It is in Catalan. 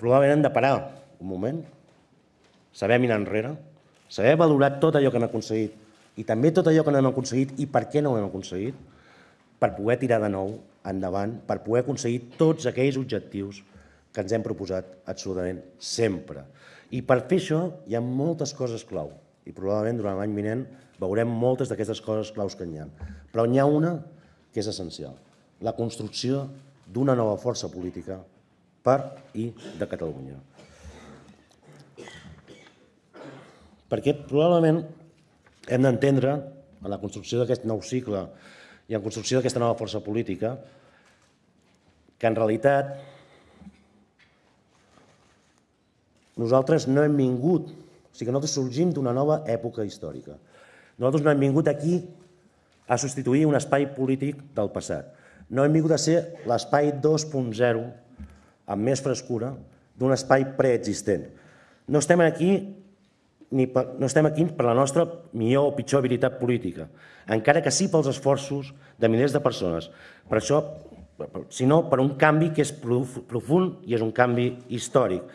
probablement hem de parar. Un moment, saber mirar enrere, saber valorar tot allò que hem aconseguit. I també tot allò que no hem aconseguit i per què no ho hem aconseguit, per poder tirar de nou endavant, per poder aconseguir tots aquells objectius que ens hem proposat absolutament sempre. I per fer això hi ha moltes coses clau. I probablement durant l'any vinent veurem moltes d'aquestes coses claus que hi ha. Però n'hi ha una que és essencial, la construcció d'una nova força política per i de Catalunya. Perquè probablement hem d'entendre en la construcció d'aquest nou cicle i en construcció d'aquesta nova força política que en realitat nosaltres no hem vingut, o sigui que nosaltres sorgim d'una nova època històrica. Nosaltres no hem vingut aquí a substituir un espai polític del passat. No hem vingut a ser l'espai 2.0 amb més frescura d'un espai preexistent. No estem aquí ni per, no estem aquí per la nostra millor o pitjor habilitat política, encara que sí pels esforços de milers de persones. Per això, sinó per un canvi que és profund i és un canvi històric.